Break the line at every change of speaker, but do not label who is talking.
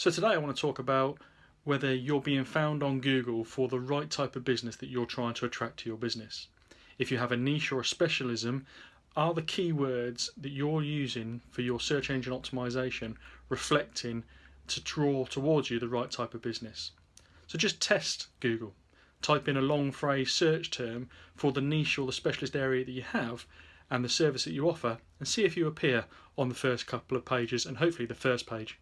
So today I want to talk about whether you're being found on Google for the right type of business that you're trying to attract to your business. If you have a niche or a specialism, are the keywords that you're using for your search engine optimization reflecting to draw towards you the right type of business? So just test Google. Type in a long phrase search term for the niche or the specialist area that you have and the service that you offer and see if you appear on the first couple of pages and hopefully the first page.